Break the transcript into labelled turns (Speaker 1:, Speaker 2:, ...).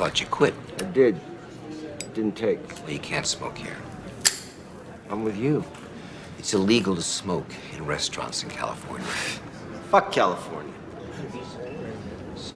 Speaker 1: thought you quit.
Speaker 2: I did. It Didn't take.
Speaker 1: Well, you can't smoke here.
Speaker 2: I'm with you.
Speaker 1: It's illegal to smoke in restaurants in California.
Speaker 2: Fuck California.